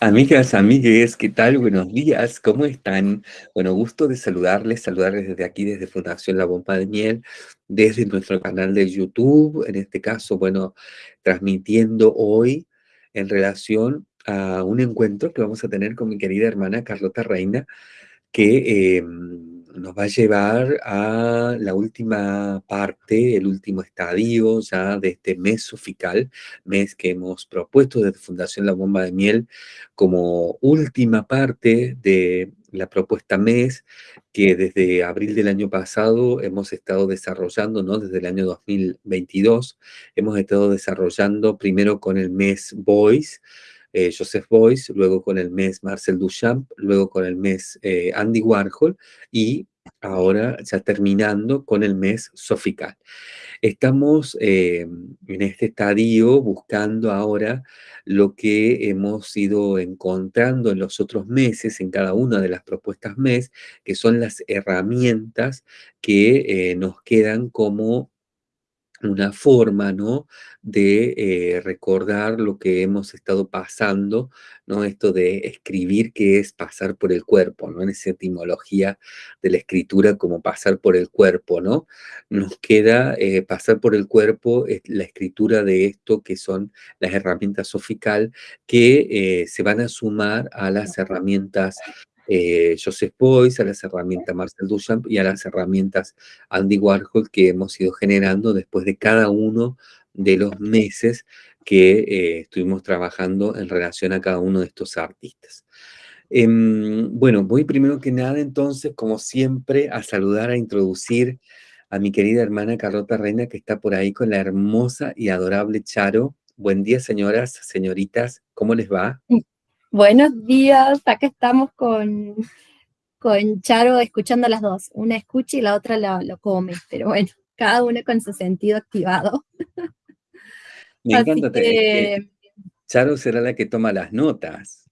Amigas, amigues, ¿qué tal? Buenos días, ¿cómo están? Bueno, gusto de saludarles, saludarles desde aquí, desde Fundación La Bomba de Miel, desde nuestro canal de YouTube, en este caso, bueno, transmitiendo hoy en relación a un encuentro que vamos a tener con mi querida hermana Carlota Reina, que em, nos va a llevar a la última parte, el último estadio ya de este mes sofical, mes que hemos propuesto desde Fundación La Bomba de Miel como última parte de la propuesta mes que desde abril del año pasado hemos estado desarrollando, ¿no? Desde el año 2022 hemos estado desarrollando primero con el mes Voice, eh, Joseph Beuys, luego con el mes Marcel Duchamp, luego con el mes eh, Andy Warhol y ahora ya terminando con el mes Sofical. Estamos eh, en este estadio buscando ahora lo que hemos ido encontrando en los otros meses, en cada una de las propuestas mes, que son las herramientas que nos quedan como una forma, ¿no? De eh, recordar lo que hemos estado pasando, ¿no? Esto de escribir que es pasar por el cuerpo, ¿no? En esa etimología de la escritura como pasar por el cuerpo, ¿no? Nos queda eh, pasar por el cuerpo la escritura de esto que son las herramientas sofical que eh, se van a sumar a las herramientas eh, Joseph a las herramientas Marcel Duchamp y a las herramientas Andy Warhol que hemos ido generando después de cada uno de los meses que eh, estuvimos trabajando en relación a cada uno de estos artistas. Em, bueno, voy primero que nada entonces, como siempre, a saludar, a introducir a mi querida hermana Carlota Reina, que está por ahí con la hermosa y adorable Charo. Buen día, señoras, señoritas, ¿cómo les va? Buenos días, acá estamos con, con Charo escuchando a las dos. Una escucha y la otra lo, come, pero bueno, cada una con su sentido activado. Me encanta. Que... Charo será la que toma las notas.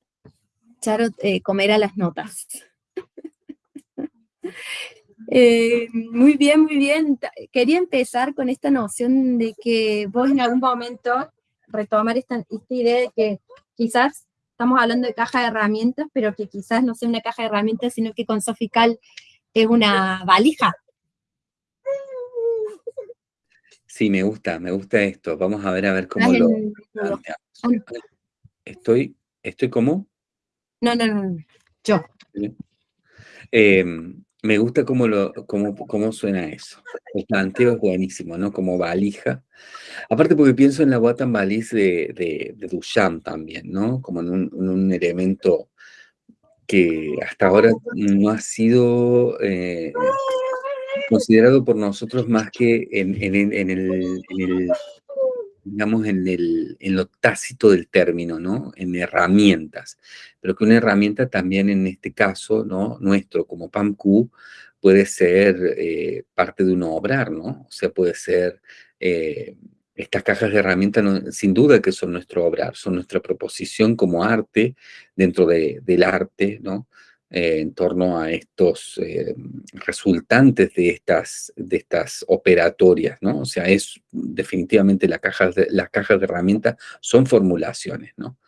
Charo eh, comerá las notas. Eh, muy bien, muy bien. Quería empezar con esta noción de que vos en algún momento retomar esta, esta idea de que quizás estamos hablando de caja de herramientas, pero que quizás no sea una caja de herramientas, sino que con Sofical es una valija. Sí, me gusta, me gusta esto. Vamos a ver a ver cómo lo ah, Estoy, ¿estoy como? No, no, no, yo. Eh, me gusta cómo, lo, cómo, cómo suena eso. El planteo es buenísimo, ¿no? Como valija. Aparte porque pienso en la Watan Valise de, de, Duchamp también, ¿no? Como en un, elemento que hasta ahora no ha sido eh, considerado por nosotros más que en, en el digamos, en, el, en lo tácito del término, ¿no? En herramientas. Pero que una herramienta también en este caso, ¿no? Nuestro, como PAMQ, puede ser eh, parte de un obrar, ¿no? O sea, puede ser... Eh, estas cajas de herramientas, sin duda que son nuestro obrar, son nuestra proposición como arte, dentro de, del arte, ¿no? Eh, en torno a estos eh, resultantes de estas, de estas operatorias, ¿no? O sea, es definitivamente la caja de, las cajas de herramientas son formulaciones, ¿no?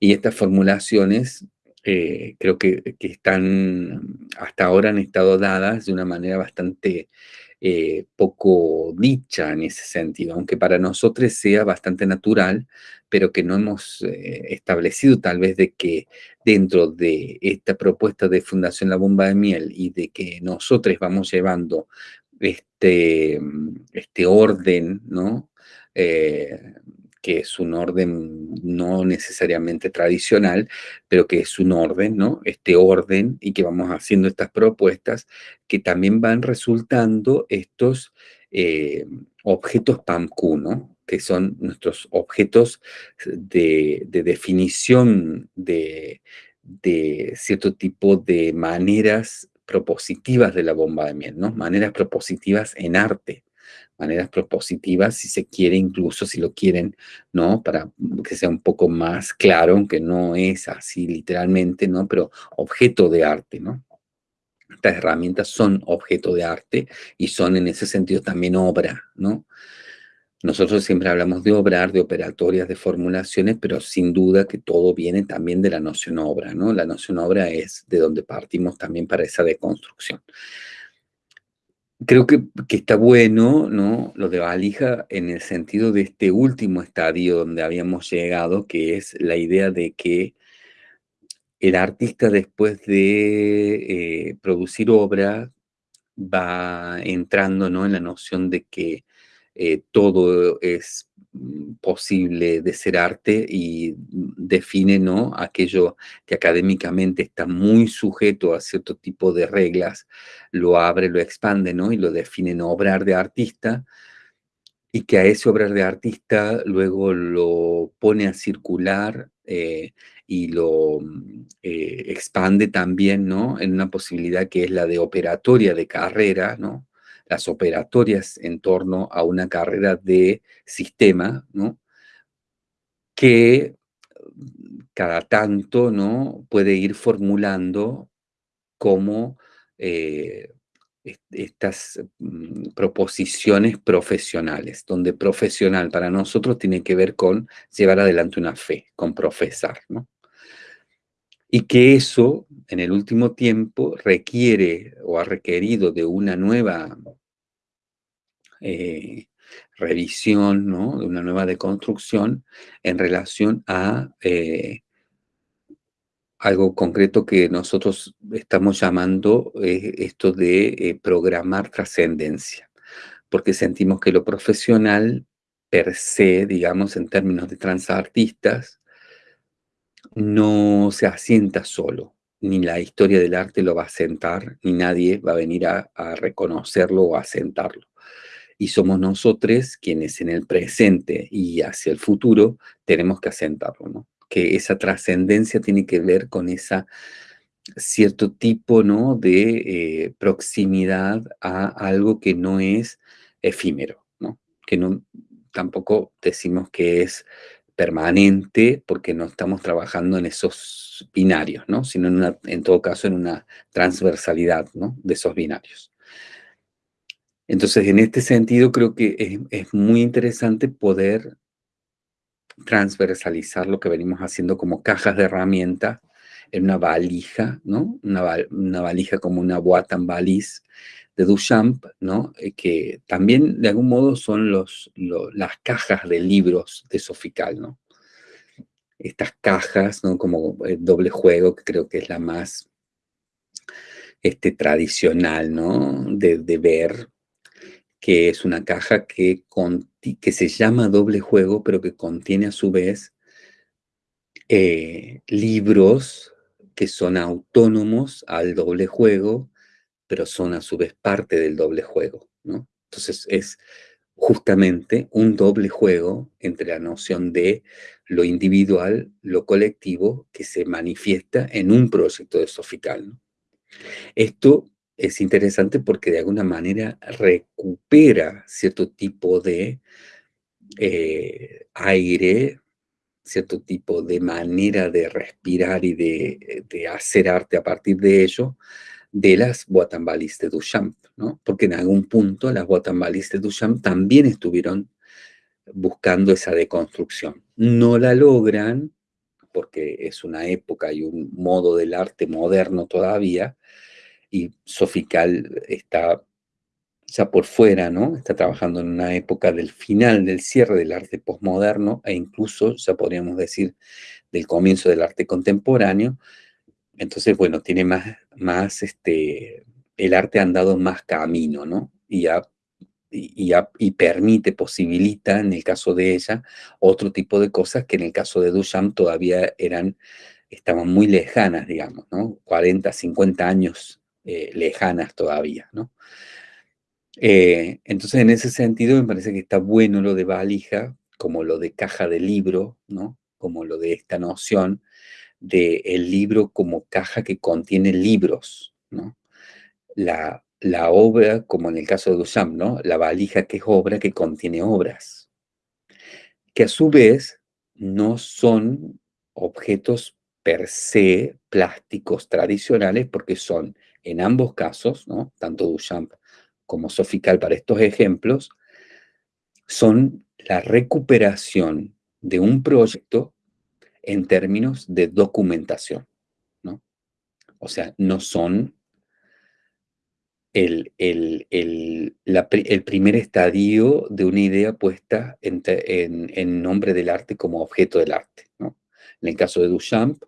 Y estas formulaciones eh, creo que, que, están, hasta ahora han estado dadas de una manera bastante eh, poco dicha en ese sentido, aunque para nosotros sea bastante natural, pero que no hemos eh, establecido tal vez de que dentro de esta propuesta de Fundación La Bomba de Miel y de que nosotros vamos llevando este, este orden, ¿no? Eh, que es un orden no necesariamente tradicional, pero que es un orden, ¿no? Este orden y que vamos haciendo estas propuestas que también van resultando estos eh, objetos PAMQ, ¿no? Que son nuestros objetos de, definición de, de cierto tipo de maneras propositivas de la bomba de miel, ¿no? Maneras propositivas en arte maneras propositivas, si se quiere, incluso si lo quieren, ¿no? Para que sea un poco más claro, aunque no es así literalmente, ¿no? Pero objeto de arte, ¿no? Estas herramientas son objeto de arte y son en ese sentido también obra, ¿no? nosotros siempre hablamos de obrar, de operatorias, de formulaciones, pero sin duda que todo viene también de la noción obra, ¿no? La noción obra es de donde partimos también para esa deconstrucción. Creo que, que, está bueno, ¿no? Lo de valija en el sentido de este último estadio donde habíamos llegado, que es la idea de que el artista después de eh, producir obra va entrando, ¿no? En la noción de que eh, todo es posible de ser arte y define ¿no? aquello que académicamente está muy sujeto a cierto tipo de reglas, lo abre, lo expande ¿no? y lo define en obrar de artista y que a ese obrar de artista luego lo pone a circular eh, y lo mm, eh, expande también ¿no? en una posibilidad que es la de operatoria de carrera, ¿no? Las operatorias en torno a una carrera de sistema, que cada tanto ¿no? puede ir formulando como eh, estas mm, proposiciones profesionales, donde profesional para nosotros tiene que ver con llevar adelante una fe, con profesar, ¿no? Y que eso, en el último tiempo, requiere o ha requerido de una nueva eh, revisión, ¿no? de una nueva deconstrucción en relación a eh, algo concreto que nosotros estamos llamando eh, esto de programar trascendencia, porque sentimos que lo profesional per se, digamos, en términos de transartistas, no se asienta solo, ni la historia del arte lo va a asentar, ni nadie va a venir a, reconocerlo o a asentarlo y somos nosotros quienes en el presente y hacia el futuro tenemos que asentarlo. Que esa trascendencia tiene que ver con esa cierto tipo, ¿no? De eh, proximidad a algo que no es efímero. Que no, tampoco decimos que es permanente porque no estamos trabajando en esos binarios, ¿no? Sino en, una, en todo caso en una transversalidad, ¿no? De esos binarios. Entonces, en este sentido, creo que es, muy interesante poder transversalizar lo que venimos haciendo como cajas de herramienta en una valija, ¿no? Una, valija como una Watan Valise de Duchamp, ¿no? Eh, que también de algún modo son las cajas de libros de Sofical, ¿no? Estas cajas, ¿no? Como el doble juego, que creo que es la más este, tradicional, ¿no? De, de ver que es una caja que, que se llama doble juego, pero que contiene a su vez eh, libros que son autónomos al doble juego, pero son a su vez parte del doble juego, ¿no? Entonces es justamente un doble juego entre la noción de lo individual, lo colectivo, que se manifiesta en un proyecto de Sofical. Esto es interesante porque de alguna manera recupera cierto tipo de eh, aire, cierto tipo de manera de respirar y de, hacer arte a partir de ello, de las Guatambalis de Duchamp, ¿no? Porque en algún punto las Guatambalis de Duchamp también estuvieron buscando esa deconstrucción. No la logran, porque es una época y un modo del arte moderno todavía, y Sofical está ya por fuera, ¿no? Está trabajando en una época del final, del cierre del arte postmoderno e incluso, ya podríamos decir, del comienzo del arte contemporáneo. Entonces, bueno, tiene más, más este, el arte ha andado más camino, ¿no? Y, y, y, permite, posibilita, en el caso de ella, otro tipo de cosas que en el caso de Duchamp todavía eran, estaban muy lejanas, digamos, ¿no? 40, 50 años eh, lejanas todavía, ¿no? Eh, entonces, en ese sentido, me parece que está bueno lo de valija, como lo de caja de libro, ¿no? Como lo de esta noción de el libro como caja que contiene libros, ¿no? La, la obra, como en el caso de Duchamp, ¿no? La valija que es obra que contiene obras, que a su vez no son objetos per se plásticos tradicionales porque son en ambos casos, tanto Duchamp como Sofical para estos ejemplos, son la recuperación de un proyecto en términos de documentación, ¿no? O sea, no son el, primer estadio de una idea puesta en, nombre del arte como objeto del arte, ¿no? En el caso de Duchamp,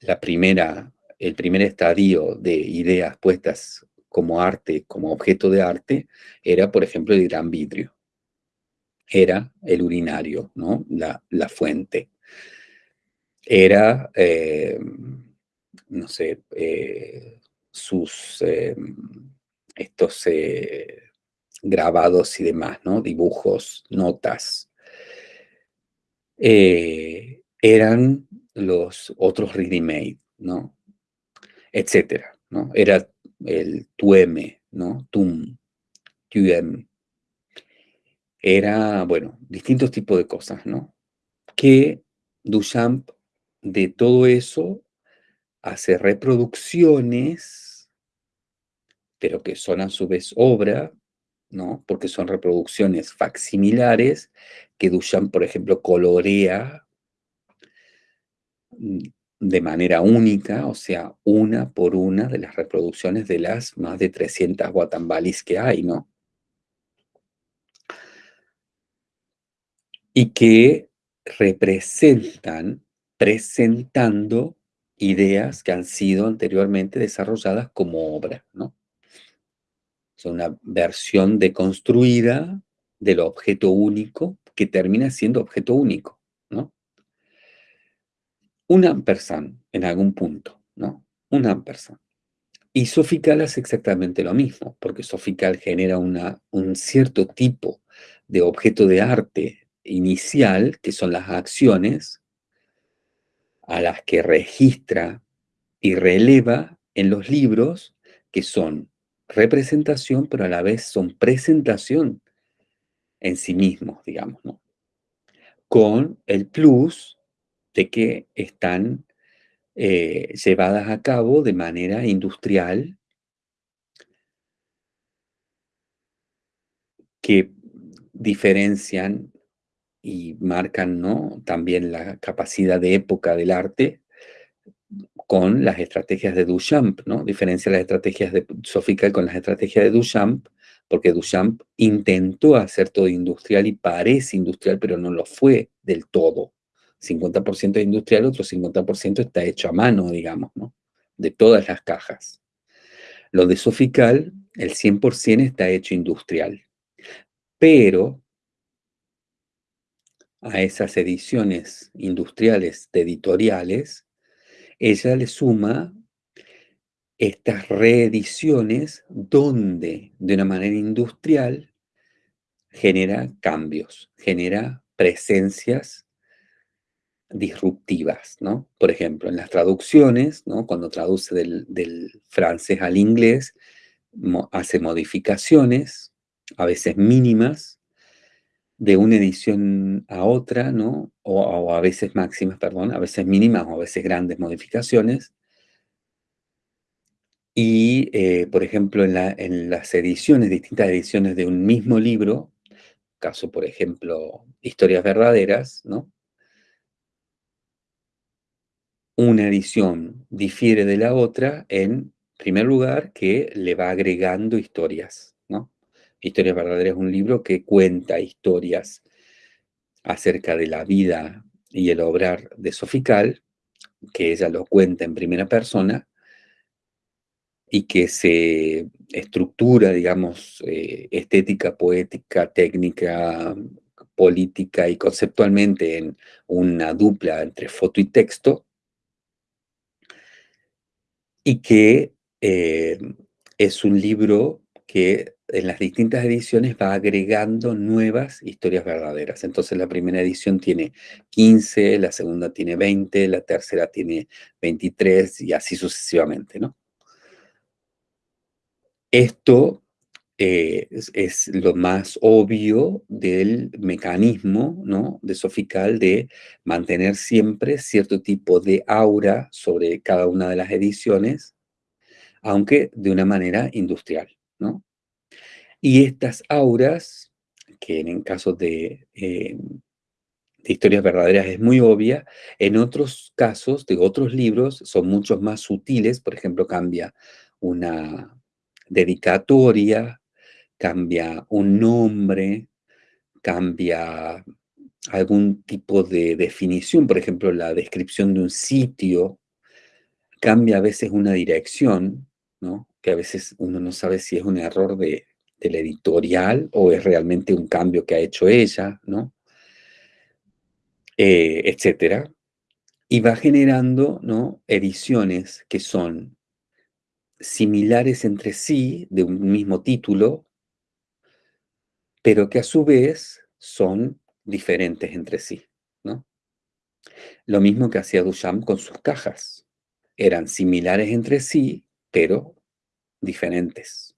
la primera, el primer estadio de ideas puestas como arte, como objeto de arte, era, por ejemplo, el gran vidrio. Era el urinario, ¿no? La, fuente. Era, eh, no sé, eh, sus, eh, estos grabados y demás, ¿no? Dibujos, notas. eran los otros ready-made, ¿no? Etcétera, ¿no? Era el tueme, ¿no? Tum, tuem. Era, bueno, distintos tipos de cosas, ¿no? Que Duchamp de todo eso hace reproducciones, pero que son a su vez obra, ¿no? Porque son reproducciones facsimilares que Duchamp, por ejemplo, colorea mm, de manera única, o sea, una por una de las reproducciones de las más de 300 guatambalis que hay, ¿no? Y que representan, presentando ideas que han sido anteriormente desarrolladas como obra, ¿no? Es una versión deconstruida del objeto único que termina siendo objeto único, ¿no? un ampersand en algún punto, ¿no? Un ampersand. Y Sofical hace exactamente lo mismo, porque Sofical genera una, un cierto tipo de objeto de arte inicial, que son las acciones, a las que registra y releva en los libros, que son representación, pero a la vez son presentación en sí mismos, digamos, ¿no? Con el plus de que están eh, llevadas a cabo de manera industrial, que diferencian y marcan ¿no? también la capacidad de época del arte con las estrategias de Duchamp, ¿no? Diferencia las estrategias de Sofical con las estrategias de Duchamp, porque Duchamp intentó hacer todo industrial y parece industrial, pero no lo fue del todo. 50% industrial, otro 50% está hecho a mano, digamos, ¿no? De todas las cajas. Lo de Sofical, el 100% está hecho industrial. Pero a esas ediciones industriales de editoriales, ella le suma estas reediciones donde de una manera industrial genera cambios, genera presencias disruptivas, ¿no? Por ejemplo, en las traducciones, ¿no? Cuando traduce del, francés al inglés, hace modificaciones, a veces mínimas, de una edición a otra, ¿no? O, a veces máximas, perdón, a veces mínimas o a veces grandes modificaciones. Y, eh, por ejemplo, en, en las ediciones, distintas ediciones de un mismo libro, caso, por ejemplo, Historias Verdaderas, ¿no? una edición difiere de la otra en primer lugar que le va agregando historias. Historias verdaderas es un libro que cuenta historias acerca de la vida y el obrar de Sofical, que ella lo cuenta en primera persona, y que se estructura, digamos, eh, estética, poética, técnica, política y conceptualmente en una dupla entre foto y texto, y que eh, es un libro que en las distintas ediciones va agregando nuevas historias verdaderas. Entonces la primera edición tiene 15, la segunda tiene 20, la tercera tiene 23 y así sucesivamente, ¿no? Esto eh, es, lo más obvio del mecanismo ¿no? de Sofical de mantener siempre cierto tipo de aura sobre cada una de las ediciones, aunque de una manera industrial. ¿no? Y estas auras que en casos de, eh, de historias verdaderas es muy obvia, en otros casos de otros libros son muchos más sutiles, por ejemplo, cambia una dedicatoria, cambia un nombre, cambia algún tipo de definición, por ejemplo, la descripción de un sitio, cambia a veces una dirección, ¿no? que a veces uno no sabe si es un error de, del editorial o es realmente un cambio que ha hecho ella, ¿no? Eh, etcétera. Y va generando ¿no? ediciones que son similares entre sí, de un mismo título, pero que a su vez son diferentes entre sí, ¿no? Lo mismo que hacía Duchamp con sus cajas. Eran similares entre sí, pero diferentes.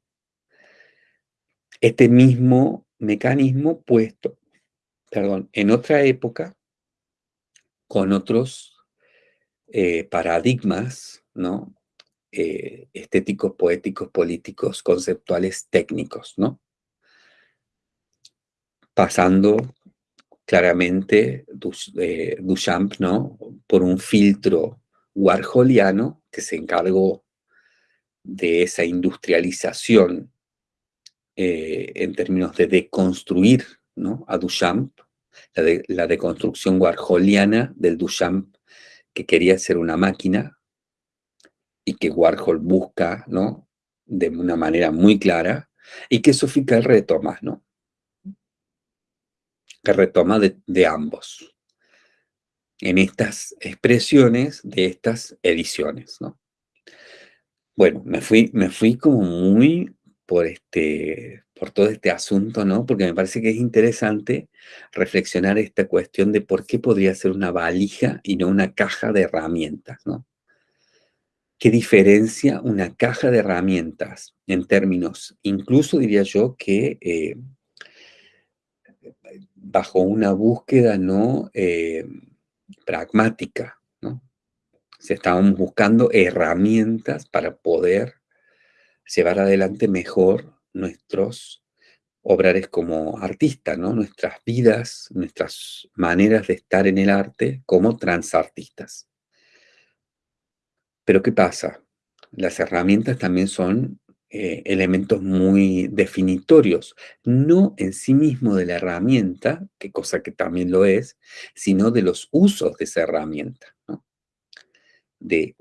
Este mismo mecanismo puesto, perdón, en otra época, con otros eh, paradigmas, ¿no? Eh, estéticos, poéticos, políticos, conceptuales, técnicos, ¿no? Pasando claramente eh, Duchamp, ¿no? Por un filtro warholiano que se encargó de esa industrialización eh, en términos de deconstruir ¿no? a Duchamp, la, de, la deconstrucción warholiana del Duchamp que quería ser una máquina y que Warhol busca ¿no? de una manera muy clara y que Sofica retoma, ¿no? que retoma de, de ambos en estas expresiones de estas ediciones, ¿no? Bueno, me fui, me fui como muy por, este, por todo este asunto, ¿no? Porque me parece que es interesante reflexionar esta cuestión de por qué podría ser una valija y no una caja de herramientas, ¿no? ¿Qué diferencia una caja de herramientas en términos, incluso diría yo que eh, bajo una búsqueda no eh, pragmática, ¿no? Se estaban buscando herramientas para poder llevar adelante mejor nuestros obrares como artistas, ¿no? Nuestras vidas, nuestras maneras de estar en el arte como transartistas. Pero ¿qué pasa? Las herramientas también son eh, elementos muy definitorios, no en sí mismo de la herramienta, que cosa que también lo es, sino de los usos de esa herramienta. De,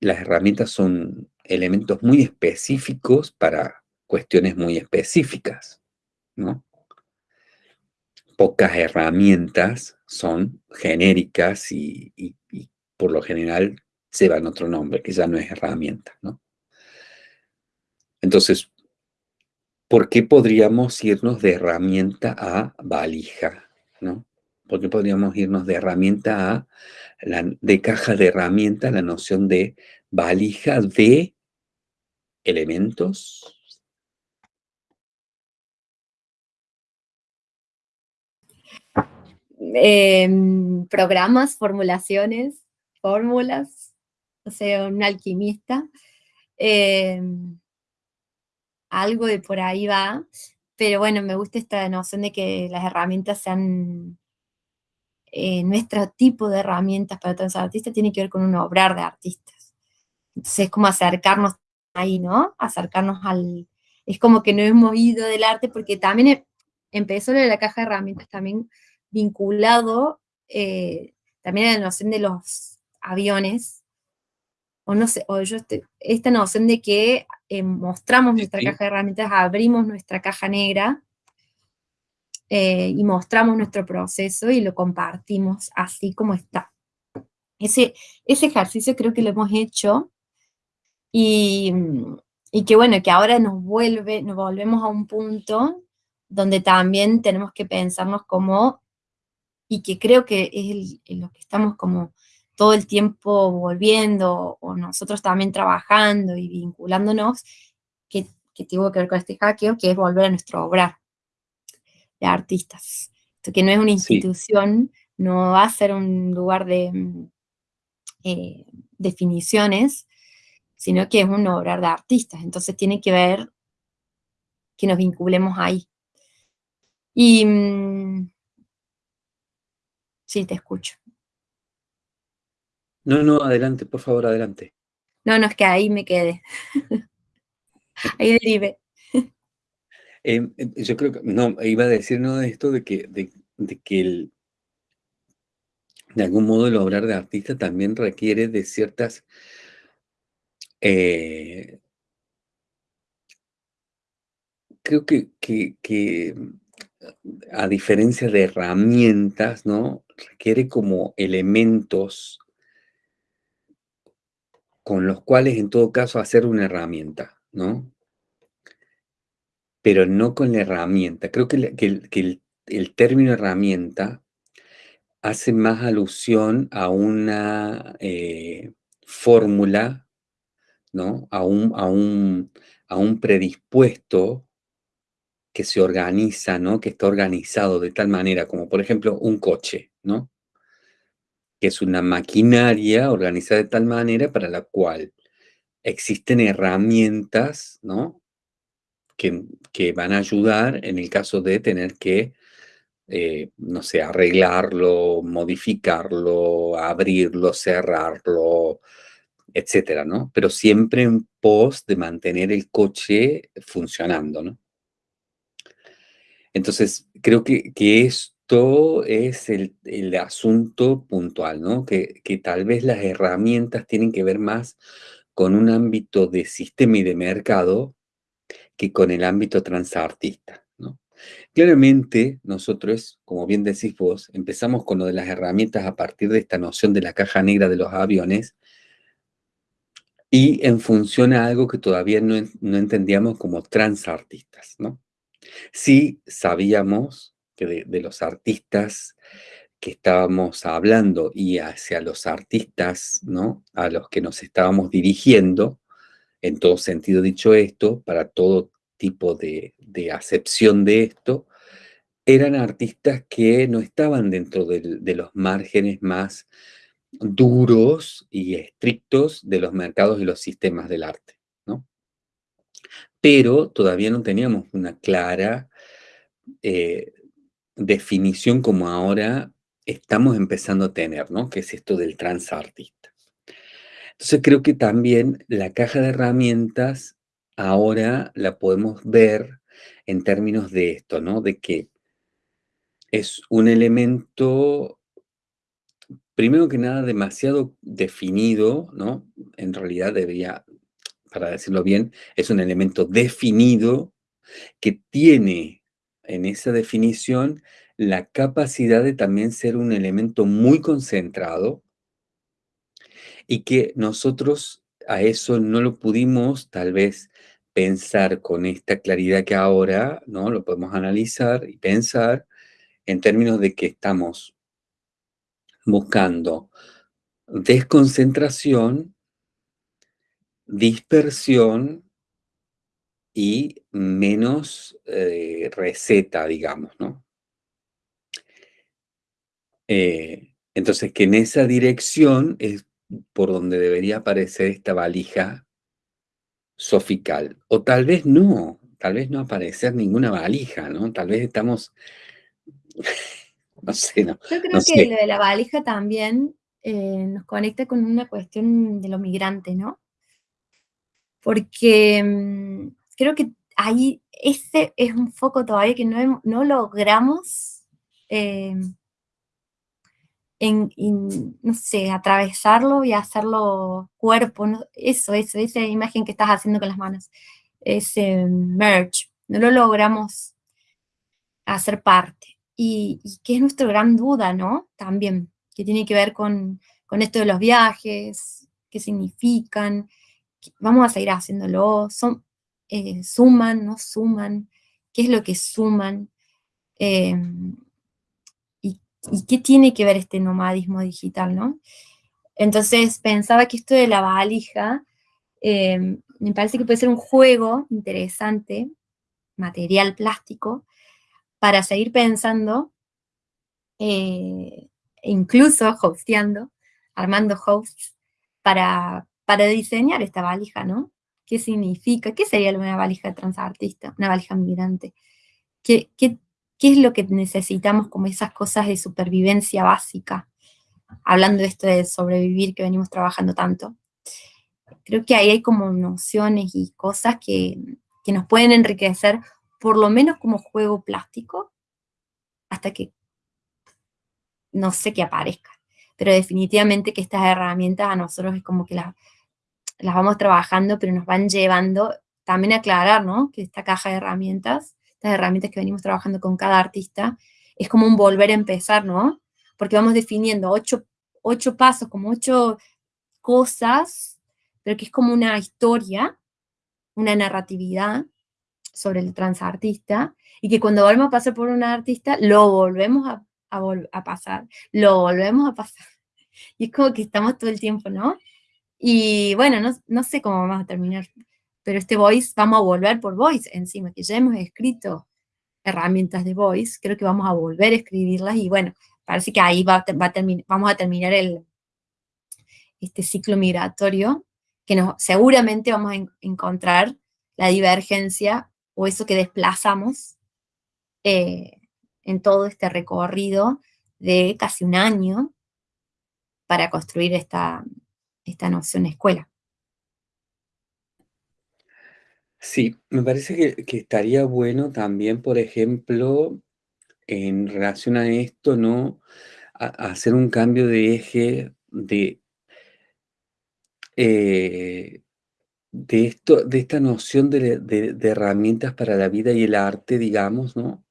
las herramientas son elementos muy específicos para cuestiones muy específicas, ¿no? Pocas herramientas son genéricas y, por lo general llevan otro nombre, que ya no es herramienta, ¿no? Entonces, ¿por qué podríamos irnos de herramienta a valija? ¿no? ¿Por qué podríamos irnos de herramienta a, de caja de herramienta, la noción de valija de elementos? Em, programas, formulaciones, fórmulas, o sea, un alquimista. Em, algo de por ahí va, pero bueno, me gusta esta noción de que las herramientas sean eh, nuestro tipo de herramientas para todos los artistas tiene que ver con un obrar de artistas. Entonces es como acercarnos ahí, ¿no? Acercarnos al... Es como que no hemos ido del arte porque también e, empezó lo de la caja de herramientas también vinculado eh, también a la noción de los aviones, o no sé, o yo esta noción de que eh, mostramos nuestra caja de herramientas, abrimos nuestra caja negra eh, y mostramos nuestro proceso y lo compartimos así como está. Ese, ese ejercicio creo que lo hemos hecho y, y que bueno, que ahora nos vuelve, nos volvemos a un punto donde también tenemos que pensarnos como, y que creo que es lo que estamos como todo el tiempo volviendo, o nosotros también trabajando y vinculándonos, que, que tuvo que ver con este hackeo, que es volver a nuestro obrar de artistas. Esto que no es una institución, no va a ser un lugar de mm, eh, definiciones, sino que es un obrar de artistas. Entonces tiene que ver que nos vinculemos ahí. Y... Mm, sí, te escucho. No, no, adelante, por favor, adelante. No, no, es que ahí me quedé. ahí derive. Em, em, yo creo que, no, iba a decir no de esto de que, de, que el, de algún modo el obrar de artista también requiere de ciertas eh, creo que, que, a diferencia de herramientas, ¿no? Requiere como elementos con los cuales en todo caso hacer una herramienta, ¿no? Pero no con la herramienta. Creo que, el, término herramienta hace más alusión a una eh, fórmula, ¿no? A un, a, un, a un predispuesto que se organiza, ¿no? Que está organizado de tal manera como, por ejemplo, un coche, ¿no? Que es una maquinaria organizada de tal manera para la cual existen herramientas, ¿no? Que, van a ayudar en el caso de tener que, eh, no sé, arreglarlo, modificarlo, abrirlo, cerrarlo, etcétera, ¿no? Pero siempre en pos de mantener el coche funcionando, ¿no? Entonces, creo que, esto es el, asunto puntual, ¿no? Que, tal vez las herramientas tienen que ver más con un ámbito de sistema y de mercado que con el ámbito transartista, ¿no? Claramente, nosotros, como bien decís vos, empezamos con lo de las herramientas a partir de esta noción de la caja negra de los aviones y en función a algo que todavía no, no entendíamos como transartistas, ¿no? Sí sabíamos que de, los artistas que estábamos hablando y hacia los artistas, ¿no? A los que nos estábamos dirigiendo, en todo sentido dicho esto, para todo tipo de, acepción de esto, eran artistas que no estaban dentro de los márgenes más duros y estrictos de los mercados y los sistemas del arte pero todavía no teníamos una clara eh, definición como ahora estamos empezando a tener, ¿no? Que es esto del transartista. Entonces creo que también la caja de herramientas ahora la podemos ver en términos de esto, ¿no? De que es un elemento, primero que nada, demasiado definido, ¿no? En realidad debería para decirlo bien, es un elemento definido que tiene en esa definición la capacidad de también ser un elemento muy concentrado y que nosotros a eso no lo pudimos tal vez pensar con esta claridad que ahora, ¿no? Lo podemos analizar y pensar en términos de que estamos buscando desconcentración dispersión y menos eh, receta, digamos, ¿no? Eh, entonces, que en esa dirección es por donde debería aparecer esta valija sofical. O tal vez no, tal vez no aparecer ninguna valija, ¿no? Tal vez estamos... no sé, no. Yo creo que lo de la valija también eh, nos conecta con una cuestión de lo migrante, ¿no? porque mm, creo que ahí ese es un foco todavía que no, no logramos, eh, en, no sé, atravesarlo y hacerlo cuerpo, eso, eso, esa imagen que estás haciendo con las manos, ese merge, no lo logramos hacer parte. Y, y que es nuestra gran duda, ¿no? También, que tiene que ver con, con esto de los viajes, qué significan, vamos a seguir haciéndolo, son, eh, suman, no suman, qué es lo que suman, em, y, qué tiene que ver este nomadismo digital, ¿no? Entonces pensaba que esto de la valija, em, me parece que puede ser un juego interesante, material plástico, para seguir pensando, eh, incluso hosteando, armando hosts, para, para diseñar esta valija, ¿no? ¿Qué significa? ¿Qué sería una valija transartista? Una valija migrante. ¿Qué, ¿Qué es lo que necesitamos como esas cosas de supervivencia básica? Hablando de esto de sobrevivir que venimos trabajando tanto. Creo que ahí hay como nociones y cosas que, que nos pueden enriquecer, por lo menos como juego plástico, hasta que no sé qué aparezca. Pero definitivamente que estas herramientas a nosotros es como que las, las vamos trabajando, pero nos van llevando también a aclarar, ¿no? Que esta caja de herramientas, estas herramientas que venimos trabajando con cada artista, es como un volver a empezar, ¿no? Porque vamos definiendo ocho, ocho pasos, como ocho cosas, pero que es como una historia, una narratividad sobre el transartista, y que cuando volvemos a pasar por un artista, lo volvemos a, a pasar, lo volvemos a pasar. Y es como que estamos todo el tiempo, ¿no? Y bueno, no, no sé cómo vamos a terminar, pero este voice, vamos a volver por voice encima, que ya hemos escrito herramientas de voice, creo que vamos a volver a escribirlas y bueno, parece que ahí va, va a vamos a terminar el, este ciclo migratorio, que seguramente vamos a encontrar la divergencia o eso que desplazamos eh, en todo este recorrido de casi un año para construir esta, esta noción escuela. Sí, me parece que, estaría bueno también, por ejemplo, en relación a esto, ¿no? hacer un cambio de eje de, eh, de, esto, de esta noción de, herramientas para la vida y el arte, digamos, ¿no?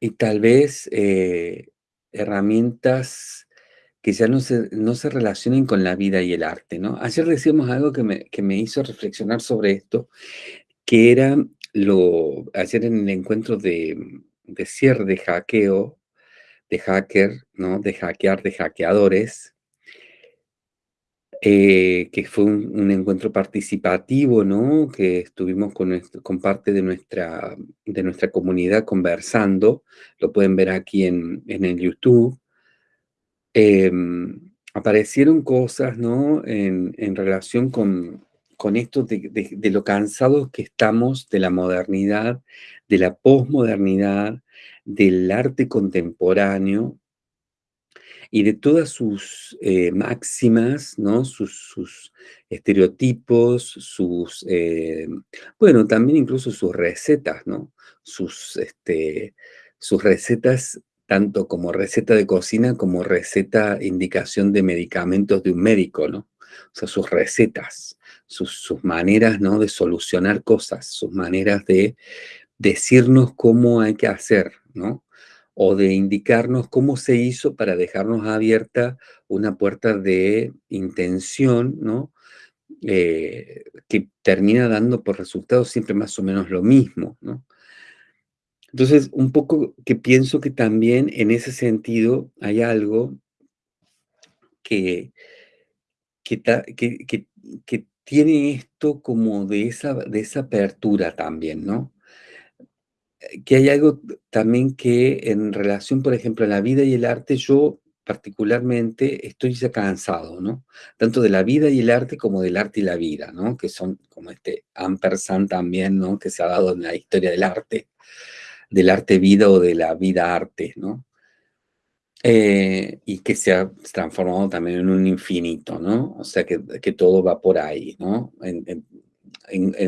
Y tal vez eh, herramientas que ya no se, no se relacionen con la vida y el arte, ¿no? Ayer decíamos algo que me, que me hizo reflexionar sobre esto, que era lo, ayer en el encuentro de, de cierre de hackeo, de hacker, ¿no? De hackear, de hackeadores, eh, que fue un, encuentro participativo, ¿no? Que estuvimos con, parte de nuestra, de nuestra comunidad conversando, lo pueden ver aquí en, en el YouTube, Em, aparecieron cosas, ¿no? En, relación con, con esto de, lo cansados que estamos de la modernidad, de la posmodernidad, del arte contemporáneo y de todas sus eh, máximas, ¿no? Sus, estereotipos, sus, eh, bueno, también incluso sus recetas, ¿no? Sus, este, sus recetas tanto como receta de cocina como receta, indicación de medicamentos de un médico, ¿no? O sea, sus recetas, sus, maneras, ¿no? De solucionar cosas, sus maneras de decirnos cómo hay que hacer, ¿no? O de indicarnos cómo se hizo para dejarnos abierta una puerta de intención, ¿no? Eh, que termina dando por resultado siempre más o menos lo mismo, ¿no? Entonces, un poco que pienso que también en ese sentido hay algo que, que, que, tiene esto como de esa, de esa apertura también, ¿no? Eh, que hay algo también que en relación, por ejemplo, a la vida y el arte, yo particularmente estoy ya cansado, ¿no? Tanto de la vida y el arte como del arte y la vida, ¿no? Que son como este ampersand también, ¿no? Que se ha dado en la historia del arte del arte vida o de la vida arte, ¿no? Eh, y que se ha transformado también en un infinito, ¿no? O sea, que, todo va por ahí, ¿no?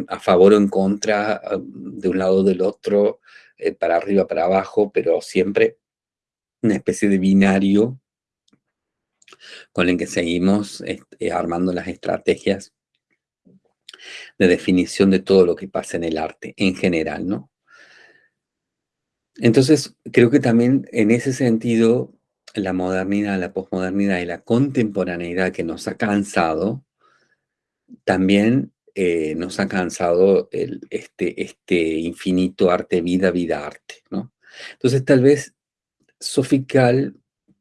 A favor o en contra, de un lado o del otro, eh, para arriba, para abajo, pero siempre una especie de binario con el que seguimos este, armando las estrategias de definición de todo lo que pasa en el arte en general, ¿no? Entonces, creo que también en ese sentido, la modernidad, la posmodernidad y la contemporaneidad que nos ha cansado, también eh, nos ha cansado este, este infinito arte, vida, vida, arte, ¿no? Entonces, tal vez Sofical,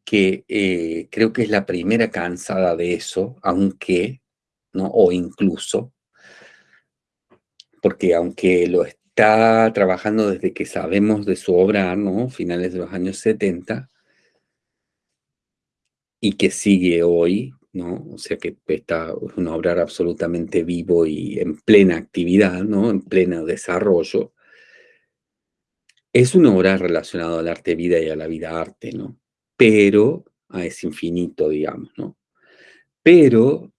que eh, creo que es la primera cansada de eso, aunque, ¿no? O incluso, porque aunque lo, está trabajando desde que sabemos de su obra, ¿no? Finales de los años 70, y que sigue hoy, ¿no? O sea que está una obra absolutamente vivo y en plena actividad, ¿no? En pleno desarrollo. Es una obra relacionada al arte vida y a la vida arte, ¿no? Pero, a ese infinito, digamos, ¿no? Pero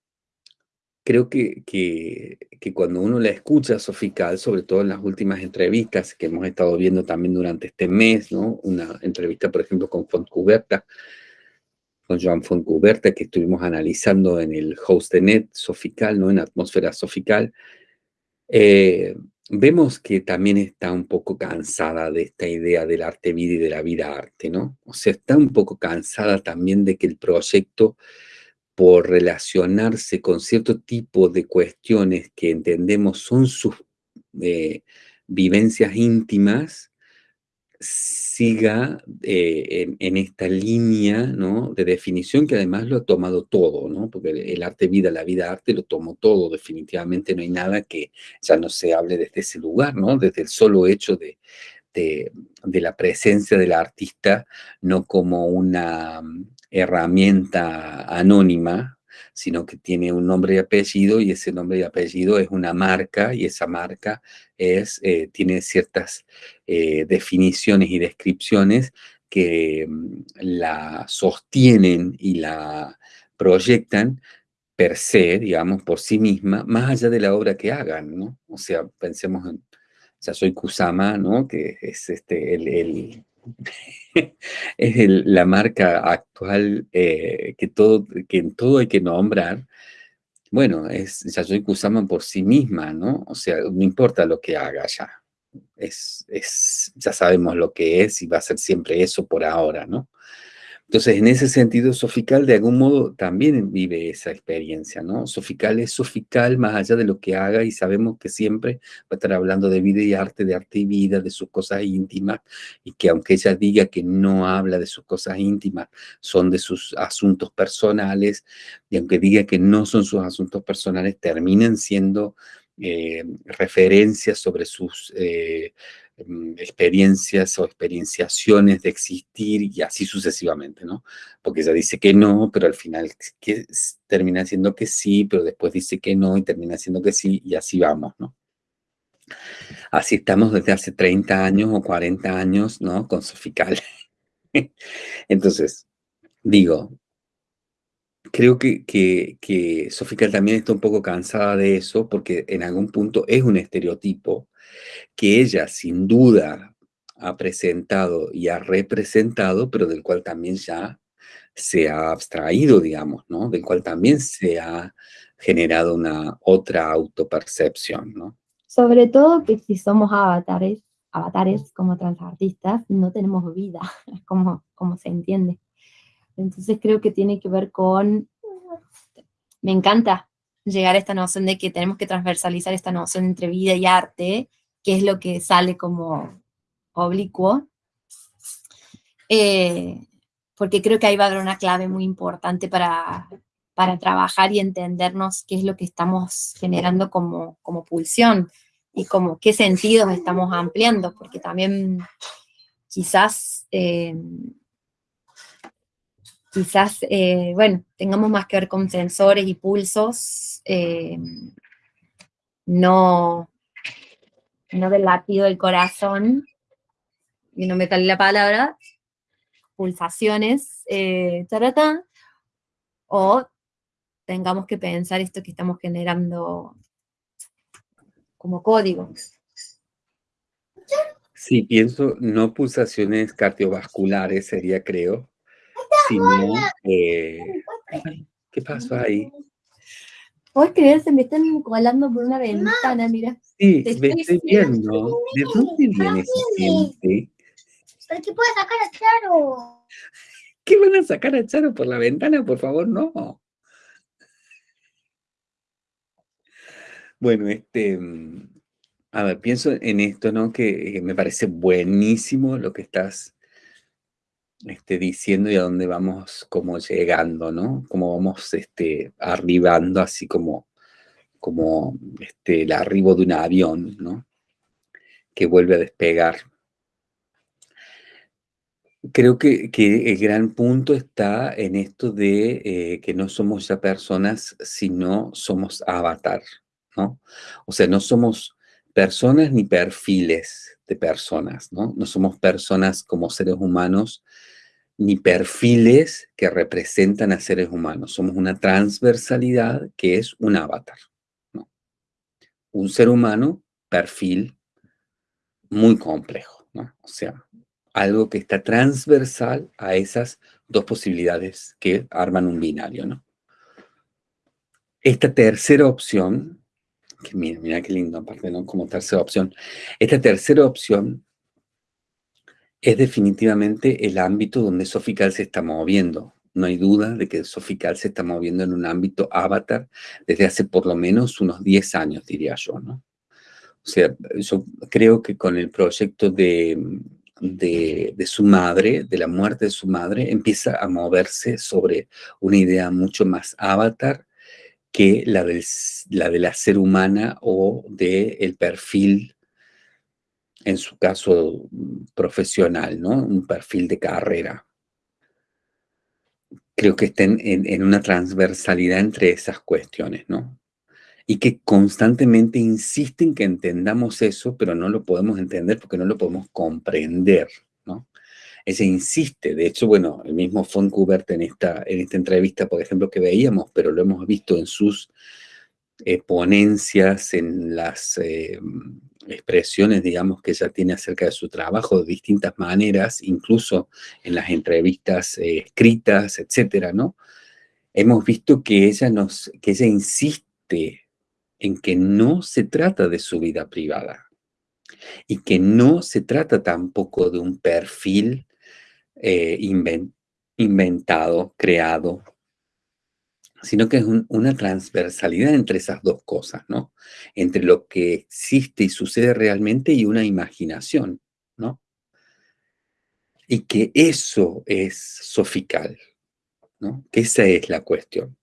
creo que, que, cuando uno la escucha a Sofical, sobre todo en las últimas entrevistas que hemos estado viendo también durante este mes, ¿no? Una entrevista, por ejemplo, con Fontcuberta, con Joan Fontcuberta, que estuvimos analizando en el host de Net Sofical, ¿no? En Atmósfera Sofical, eh, vemos que también está un poco cansada de esta idea del arte vida y de la vida arte, ¿no? O sea, está un poco cansada también de que el proyecto, por relacionarse con cierto tipo de cuestiones que entendemos son sus eh, vivencias íntimas, siga eh, en, esta línea de definición que además lo ha tomado todo, porque el, arte vida, la vida arte lo tomó todo, definitivamente no hay nada que ya no se hable desde ese lugar, ¿no? desde el solo hecho de la presencia del artista, no como una mm, herramienta anónima, sino que tiene un nombre y apellido y ese nombre y apellido es una marca y esa marca es, eh, tiene ciertas eh, definiciones y descripciones que mm, la sostienen y la proyectan per se, digamos, por sí misma, más allá de la obra que hagan, ¿no? O sea, pensemos en ya soy Kusama, ¿no? Que es este, el es la marca actual eh, que, todo, que en todo hay que nombrar, bueno, es Yayoi Kusama por sí misma, ¿no? O sea, no importa lo que haga ya. Es, es, ya sabemos lo que es y va a ser siempre eso por ahora, ¿no? Entonces, en ese sentido, Sofical de algún modo también vive esa experiencia, ¿no? Sofical es Sofical más allá de lo que haga y sabemos que siempre va a estar hablando de vida y arte, de arte y vida, de sus cosas íntimas y que aunque ella diga que no habla de sus cosas íntimas, son de sus asuntos personales y aunque diga que no son sus asuntos personales, terminan siendo eh, referencias sobre sus... Eh, experiencias o experienciaciones de existir y así sucesivamente, ¿no? Porque ella dice que no, pero al final que termina siendo que sí, pero después dice que no y termina siendo que sí y así vamos, ¿no? Así estamos desde hace 30 años o 40 años, ¿no? Con Sofical. Entonces, digo, creo que, que, que Sofical también está un poco cansada de eso porque en algún punto es un estereotipo que ella sin duda ha presentado y ha representado, pero del cual también ya se ha abstraído, digamos, ¿no? Del cual también se ha generado una otra autopercepción, ¿no? Sobre todo que si somos avatares, avatares como transartistas, no tenemos vida, como, como se entiende. Entonces creo que tiene que ver con... Me encanta llegar a esta noción de que tenemos que transversalizar esta noción entre vida y arte, que es lo que sale como oblicuo, eh, porque creo que ahí va a haber una clave muy importante para, para trabajar y entendernos qué es lo que estamos generando como, como pulsión y como qué sentidos estamos ampliando, porque también quizás, eh, quizás, eh, bueno, tengamos más que ver con sensores y pulsos, no, no del latido del corazón, y no me sale la palabra, pulsaciones, eh, o tengamos que pensar esto que estamos generando como código. Sí, pienso, no pulsaciones cardiovasculares sería, creo, sino... Eh, ¿Qué pasó ahí? ¿Puedes creer? Se me están colando por una ventana, mira. Sí, me estoy viendo. ¿De dónde viene gente? ¿Para qué puede sacar a Charo? ¿Qué van a sacar a Charo por la ventana? Por favor, no. Bueno, este, mm, a ver, pienso en esto, ¿no? Que me parece buenísimo lo que estás este, diciendo y a dónde vamos como llegando, ¿no? Cómo vamos este, arribando, así como, como este, el arribo de un avión, ¿no? Que vuelve a despegar. Creo que, que el gran punto está en esto de eh, que no somos ya personas, sino somos avatar, ¿no? O sea, no somos personas ni perfiles de personas, ¿no? No somos personas como seres humanos ni perfiles que representan a seres humanos. Somos una transversalidad que es un avatar. Un ser humano, perfil muy complejo. O sea, algo que está transversal a esas dos posibilidades que arman un binario, ¿no? Esta tercera opción, que mira, mira qué lindo aparte, ¿no? Como tercera opción. Esta tercera opción es definitivamente el ámbito donde Sofical se está moviendo. No hay duda de que Sofical se está moviendo en un ámbito avatar desde hace por lo menos unos 10 años, diría yo, ¿no? O sea, yo creo que con el proyecto de, de, su madre, de la muerte de su madre, empieza a moverse sobre una idea mucho más avatar que la, de la ser humana o del el perfil, en su caso profesional, ¿no? Un perfil de carrera. Creo que estén en, en una transversalidad entre esas cuestiones, ¿no? y que constantemente insisten que entendamos eso, pero no lo podemos entender porque no lo podemos comprender, Ella insiste, de hecho, bueno, el mismo Kubert en esta, en esta entrevista, por ejemplo, que veíamos, pero lo hemos visto en sus eh, ponencias, en las eh, expresiones, digamos, que ella tiene acerca de su trabajo de distintas maneras, incluso en las entrevistas eh, escritas, etcétera, ¿no? Hemos visto que ella, nos, que ella insiste en que no se trata de su vida privada y que no se trata tampoco de un perfil eh, inventado, creado, sino que es una transversalidad entre esas dos cosas, ¿no? Entre lo que existe y sucede realmente y una imaginación, ¿no? Y que eso es sofical, ¿no? Que esa es la cuestión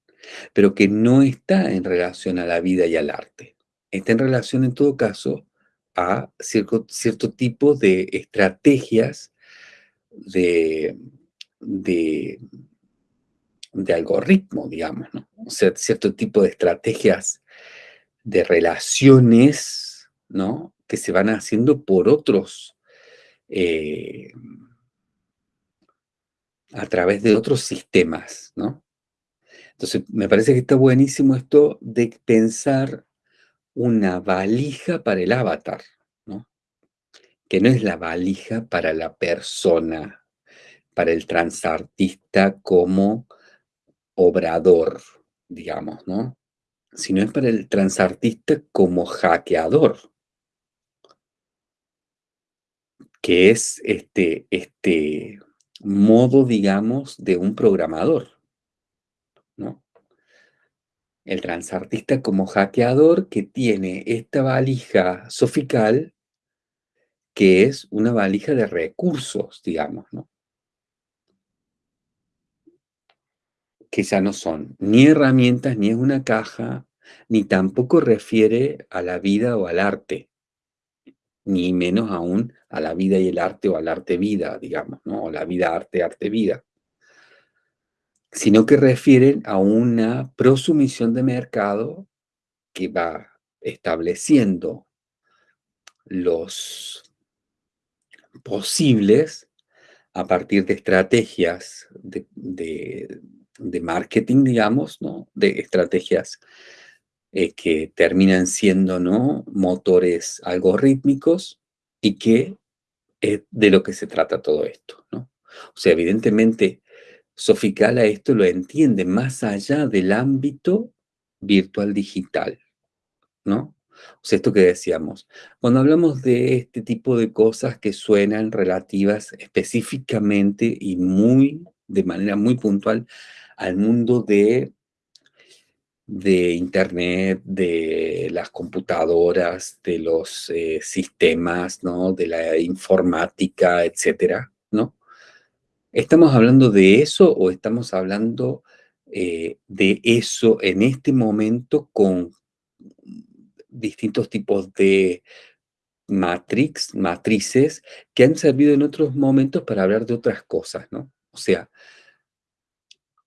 pero que no está en relación a la vida y al arte. Está en relación, en todo caso, a cierto, cierto tipo de estrategias de, de, de algoritmo, digamos, ¿no? O sea, cierto tipo de estrategias de relaciones, ¿no? Que se van haciendo por otros, eh, a través de otros sistemas, ¿no? Entonces, me parece que está buenísimo esto de pensar una valija para el avatar. Que no es la valija para la persona, para el transartista como obrador, digamos, ¿no? Sino es para el transartista como hackeador, que es este, este modo, digamos, de un programador. ¿no? El transartista como hackeador que tiene esta valija sofical que es una valija de recursos, digamos, ¿no? Que ya no son ni herramientas, ni es una caja, ni tampoco refiere a la vida o al arte, ni menos aún a la vida y el arte o al arte-vida, digamos, ¿no? O la vida-arte, arte-vida sino que refieren a una prosumisión de mercado que va estableciendo los posibles a partir de estrategias de, marketing, digamos, ¿no? de estrategias eh, que terminan siendo ¿no? motores algorítmicos y que es de lo que se trata todo esto. ¿no? O sea, evidentemente Soficala esto lo entiende más allá del ámbito virtual digital, ¿no? O sea, esto que decíamos, cuando hablamos de este tipo de cosas que suenan relativas específicamente y muy, de manera muy puntual al mundo de, de Internet, de las computadoras, de los eh, sistemas, ¿no? De la informática, etcétera, ¿no? ¿Estamos hablando de eso o estamos hablando eh, de eso en este momento con distintos tipos de matrix, matrices que han servido en otros momentos para hablar de otras cosas, ¿no? O sea,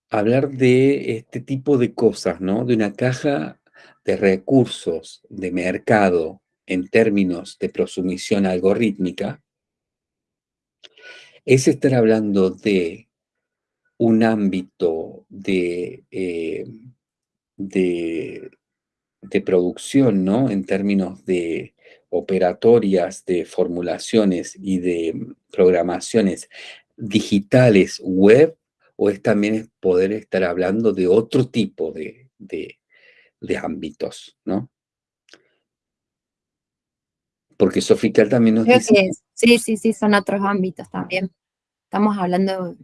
hablar de este tipo de cosas, ¿no? De una caja de recursos, de mercado, en términos de prosumisión algorítmica, es estar hablando de un ámbito de, eh, de, de, producción, ¿no? En términos de operatorias, de formulaciones y de programaciones digitales web, o es también poder estar hablando de otro tipo de, de ámbitos, ¿no? Porque Sofical también nos dice... sí, sí, sí, son otros ámbitos también. Estamos hablando de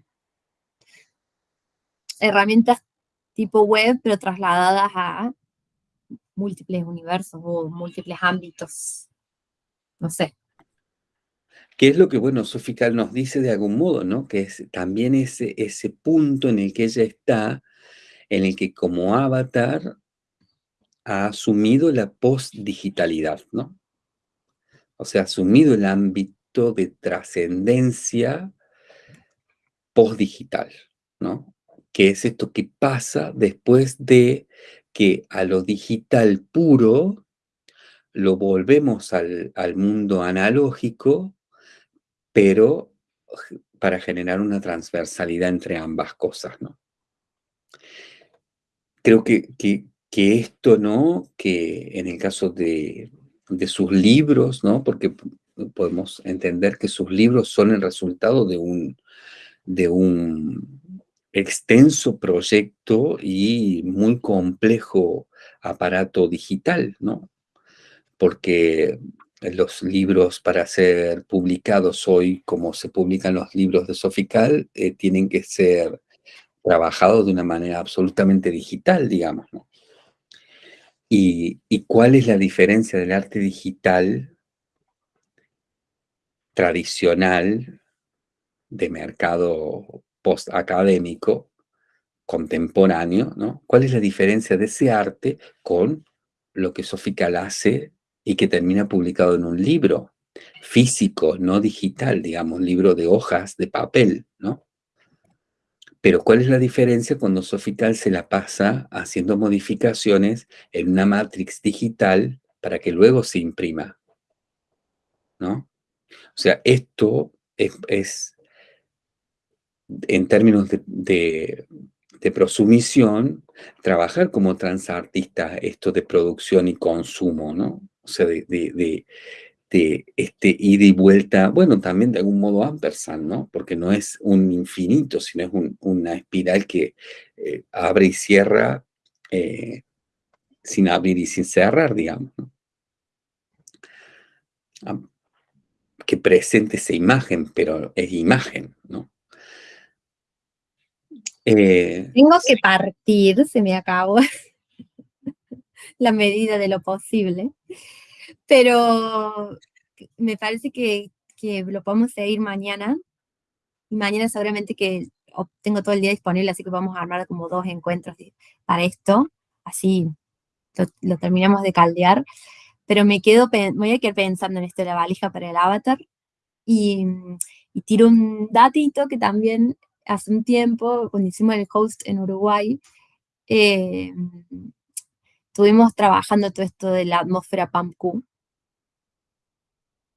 herramientas tipo web, pero trasladadas a múltiples universos o múltiples ámbitos. No sé. ¿Qué es lo que, bueno, Sofical nos dice de algún modo, ¿no? Que es también ese, ese punto en el que ella está, en el que como avatar ha asumido la post-digitalidad, ¿no? o sea, asumido el ámbito de trascendencia postdigital, ¿no? Que es esto que pasa después de que a lo digital puro lo volvemos al, al mundo analógico, pero para generar una transversalidad entre ambas cosas, ¿no? Creo que, que, que esto, ¿no? Que en el caso de, de sus libros, ¿no? Porque podemos entender que sus libros son el resultado de un, de un extenso proyecto y muy complejo aparato digital, ¿no? Porque los libros para ser publicados hoy, como se publican los libros de Sofical, eh, tienen que ser trabajados de una manera absolutamente digital, digamos, ¿no? ¿Y, cuál es la diferencia del arte digital tradicional de mercado post-académico, contemporáneo, ¿no? ¿Cuál es la diferencia de ese arte con lo que Sofical hace y que termina publicado en un libro físico, no digital, digamos, libro de hojas de papel, ¿no? Pero ¿cuál es la diferencia cuando Sofital se la pasa haciendo modificaciones en una matrix digital para que luego se imprima? ¿No? O sea, esto es, en términos de, prosumisión, trabajar como transartista esto de producción y consumo, ¿no? O sea, de, este, este ida y vuelta, bueno, también de algún modo ampersand, ¿no? Porque no es un infinito, sino es una espiral que eh, abre y cierra eh, sin abrir y sin cerrar, digamos, ¿no? que presente esa imagen, pero es imagen, ¿no? Eh, Tengo que partir, se me acabó la medida de lo posible. Pero me parece que, lo podemos seguir mañana. Y mañana seguramente que tengo todo el día disponible, así que vamos a armar como dos encuentros para esto. Así lo, terminamos de caldear. Pero me quedo, voy a quedar pensando en esto de la valija para el avatar. Y, tiro un datito que también hace un tiempo, cuando hicimos el host en Uruguay, eh, estuvimos trabajando todo esto de la atmósfera PAMQ,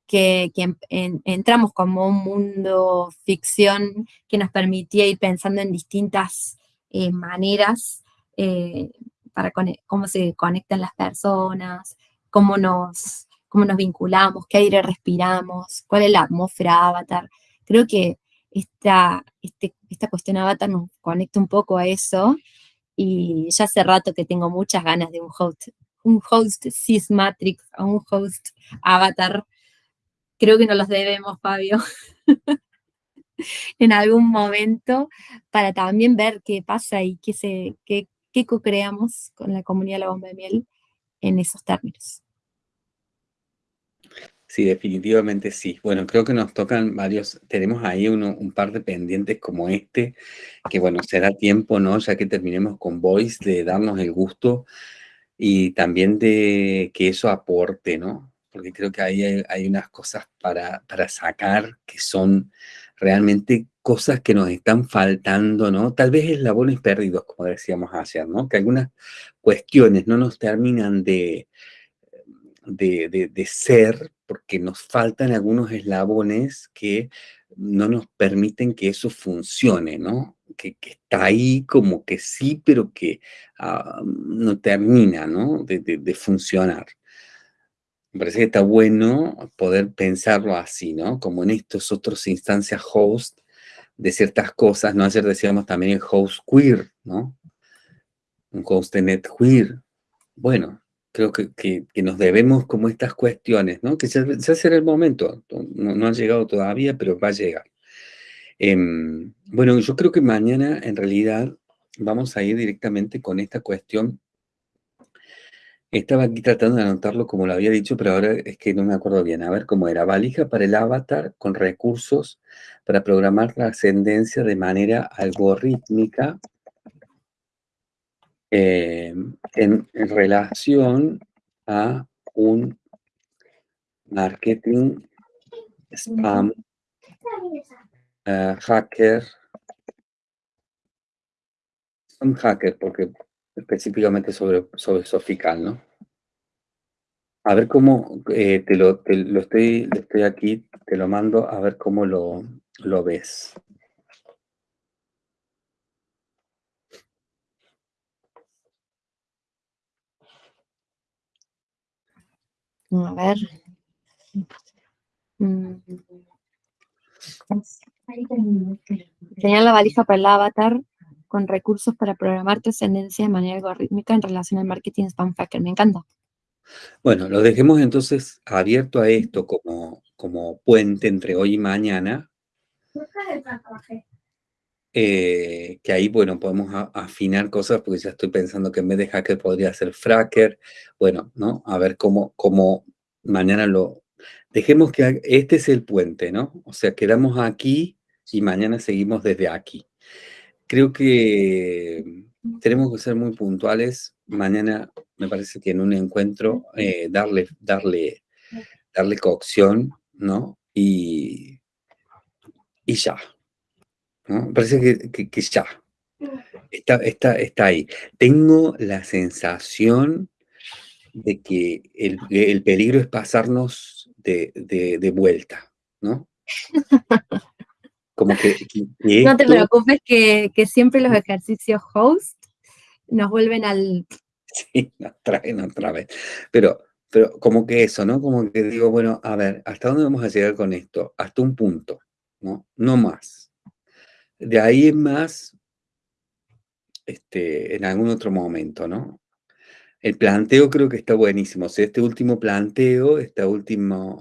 que, entramos como un mundo ficción que nos permitía ir pensando en distintas eh, maneras eh, para cómo se conectan las personas, cómo nos, cómo nos vinculamos, qué aire respiramos, cuál es la atmósfera avatar. Creo que esta, este, esta cuestión avatar nos conecta un poco a eso y ya hace rato que tengo muchas ganas de un host, un host Matrix o un host Avatar. Creo que nos los debemos, Fabio, en algún momento, para también ver qué pasa y qué, se, qué, qué co-creamos con la comunidad de la bomba de miel en esos términos. Sí, definitivamente sí. Bueno, creo que nos tocan varios, tenemos ahí un par de pendientes como este, que bueno, será tiempo, ¿no? Ya que terminemos con Voice, de darnos el gusto y también de que eso aporte, ¿no? Porque creo que ahí hay, unas cosas para, para sacar que son realmente cosas que nos están faltando, ¿no? Tal vez eslabones perdidos, como decíamos ayer, ¿no? Que algunas cuestiones no nos terminan de de, ser, porque nos faltan algunos eslabones que no nos permiten que eso funcione, ¿no? Que, está ahí como que sí, pero que ah, no termina, ¿no? De, funcionar. Me parece que está bueno poder pensarlo así, ¿no? Como en estos otros instancias host de ciertas cosas, ¿no? Ayer decíamos también el host queer, ¿no? Un host de net queer. Bueno, creo que, que, nos debemos como estas cuestiones, ¿no? Que ya, será el momento, no, no, ha llegado todavía, pero va a llegar. Em, bueno, yo creo que mañana en realidad vamos a ir directamente con esta cuestión. Estaba aquí tratando de anotarlo como lo había dicho, pero ahora es que no me acuerdo bien. A ver cómo era. Valija para el avatar con recursos para programar la ascendencia de manera algorítmica eh, en, relación a un marketing spam uh, hacker un hacker porque específicamente sobre, sobre Sofical, ¿no? A ver cómo eh, te, lo, te, lo, estoy, estoy aquí, te lo mando a ver cómo lo, lo ves. A ver. Mm. Tenía la valija para el avatar con recursos para programar tu ascendencia de manera algorítmica en relación al marketing spam hacker. Me encanta. Bueno, lo dejemos entonces abierto a esto como, como puente entre hoy y mañana. Eh, que ahí, bueno, podemos afinar cosas porque ya estoy pensando que en vez de hacker podría ser fracker. Bueno, ¿no? A ver cómo, cómo mañana lo... Dejemos que este es el puente, ¿no? O sea, quedamos aquí y mañana seguimos desde aquí. Creo que tenemos que ser muy puntuales. Mañana me parece que en un encuentro eh, darle, darle, darle cocción, ¿no? Y, y ya, ¿no? Parece que, que, ya. Está, está, está, ahí. Tengo la sensación de que el, el peligro es pasarnos de, de, de, vuelta, ¿no? Como que, no te preocupes que, que, siempre los ejercicios host nos vuelven al... Sí, nos traen otra vez. Pero, pero como que eso, ¿no? Como que digo, bueno, a ver, ¿hasta dónde vamos a llegar con esto? Hasta un punto, ¿no? No más. De ahí en más, este, en algún otro momento, ¿no? El planteo creo que está buenísimo. Este último planteo, esta última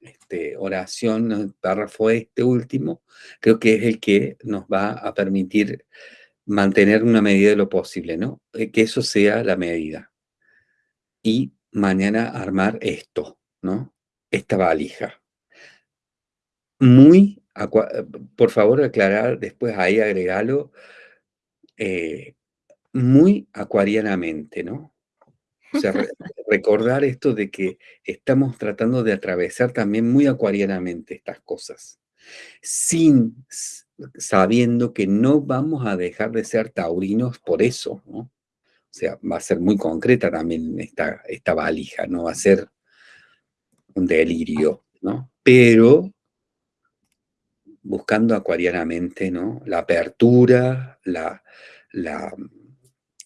este, oración, párrafo este último, creo que es el que nos va a permitir mantener una medida de lo posible, ¿no? Eh, que eso sea la medida. Y mañana armar esto, ¿no? Esta valija. Muy por favor, aclarar, después ahí agregarlo, eh, muy acuarianamente, ¿no? O sea, recordar esto de que estamos tratando de atravesar también muy acuarianamente estas cosas, sin sabiendo que no vamos a dejar de ser taurinos por eso, ¿no? O sea, va a ser muy concreta también esta, esta valija, no va a ser un delirio, ¿no? Pero buscando acuarianamente, ¿no? La apertura, la, la,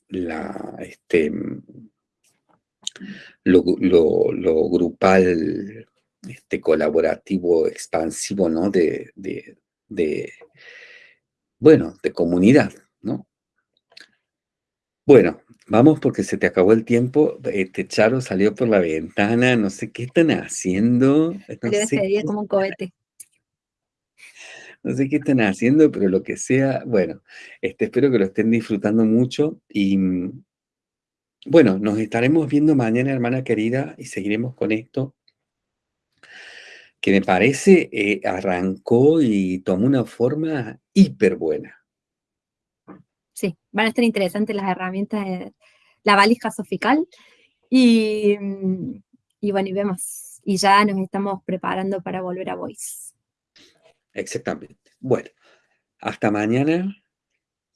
la este, lo, lo, grupal, este, colaborativo, expansivo, ¿no? De, de, de, bueno, de comunidad, ¿no? Bueno, vamos porque se te acabó el tiempo. Este Charo salió por la ventana, no sé qué están haciendo. No sé como un cohete no sé qué están haciendo, pero lo que sea, bueno, este, espero que lo estén disfrutando mucho y mm, bueno, nos estaremos viendo mañana, hermana querida, y seguiremos con esto que me parece eh, arrancó y tomó una forma hiper buena. Sí, van a estar interesantes las herramientas de la valija sofical y, mm, y bueno, y vemos, y ya nos estamos preparando para volver a Voice. Exactamente. Bueno, hasta mañana.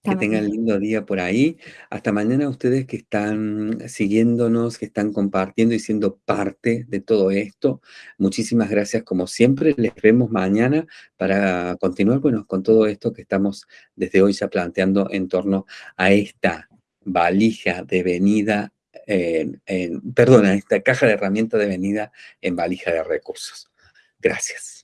Que tengan lindo día por ahí. Hasta mañana ustedes que están siguiéndonos, que están compartiendo y siendo parte de todo esto. Muchísimas gracias como siempre. Les vemos mañana para continuar bueno, con todo esto que estamos desde hoy ya planteando en torno a esta valija de venida, en, en, perdona, esta caja de herramientas de venida en valija de recursos. Gracias.